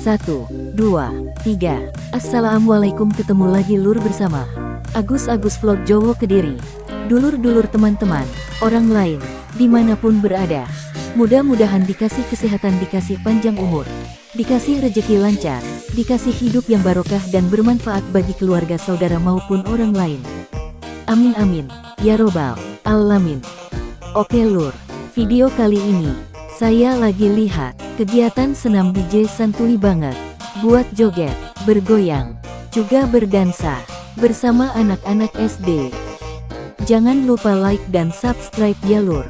Satu, dua, tiga. Assalamualaikum ketemu lagi lur bersama Agus-Agus Vlog Jowo Kediri. Dulur-dulur teman-teman, orang lain, di mana pun berada. Mudah-mudahan dikasih kesehatan, dikasih panjang umur, dikasih rejeki lancar, dikasih hidup yang barokah dan bermanfaat bagi keluarga saudara maupun orang lain. Amin amin, ya robbal alamin. Oke lur, video kali ini, saya lagi lihat Kegiatan senam DJ santuy banget. Buat joget, bergoyang, juga berdansa. Bersama anak-anak SD. Jangan lupa like dan subscribe ya lur.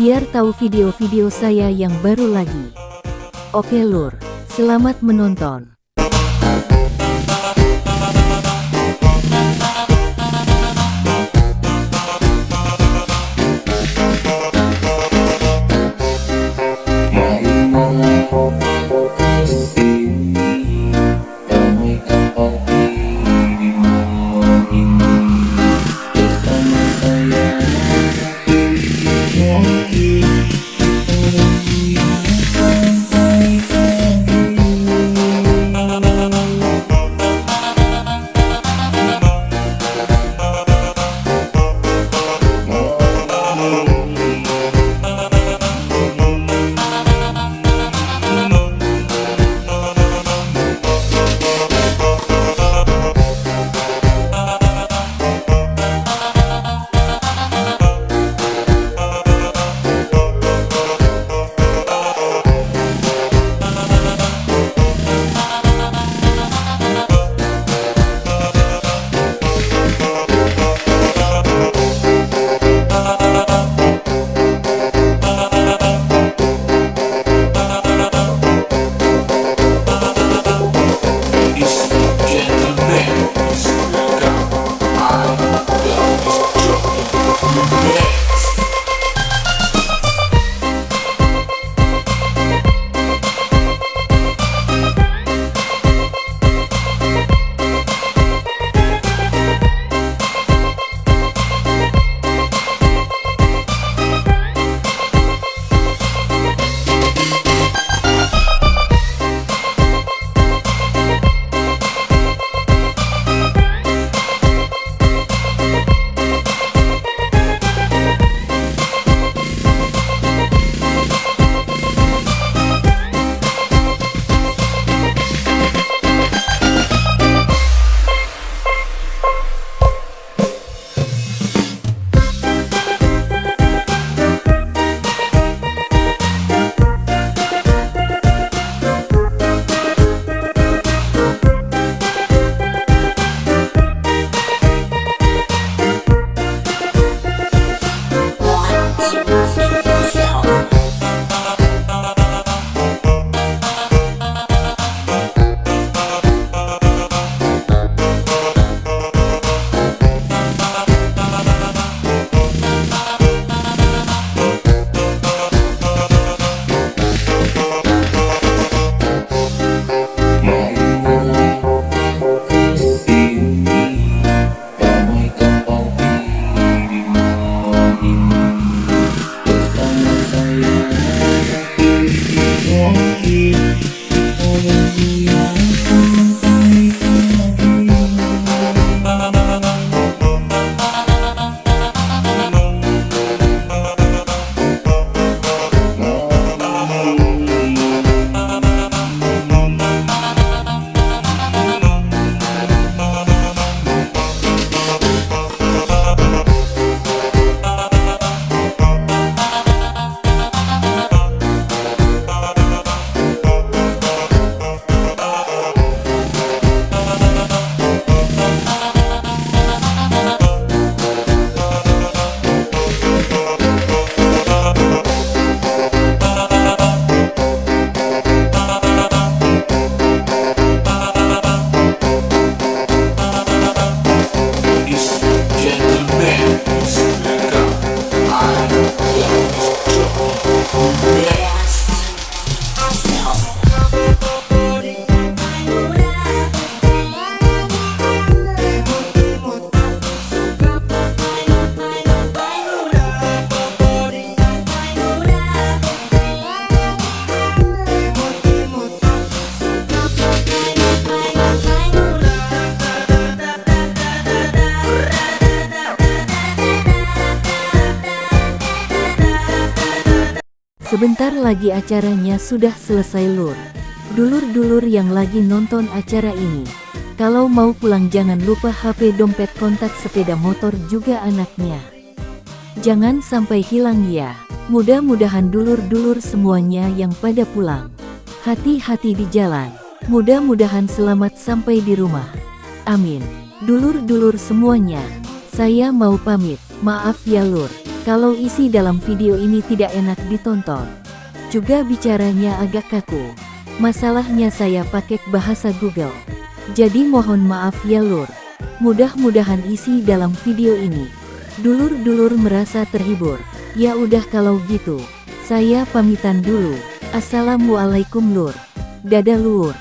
Biar tahu video-video saya yang baru lagi. Oke lur, selamat menonton. eyes. Sebentar lagi acaranya sudah selesai lur. Dulur-dulur yang lagi nonton acara ini. Kalau mau pulang jangan lupa HP dompet kontak sepeda motor juga anaknya. Jangan sampai hilang ya. Mudah-mudahan dulur-dulur semuanya yang pada pulang. Hati-hati di jalan. Mudah-mudahan selamat sampai di rumah. Amin. Dulur-dulur semuanya. Saya mau pamit. Maaf ya lur. Kalau isi dalam video ini tidak enak ditonton. Juga bicaranya agak kaku. Masalahnya saya pakai bahasa Google. Jadi mohon maaf ya lur. Mudah-mudahan isi dalam video ini. Dulur-dulur merasa terhibur. Ya udah kalau gitu. Saya pamitan dulu. Assalamualaikum lur. Dadah lur.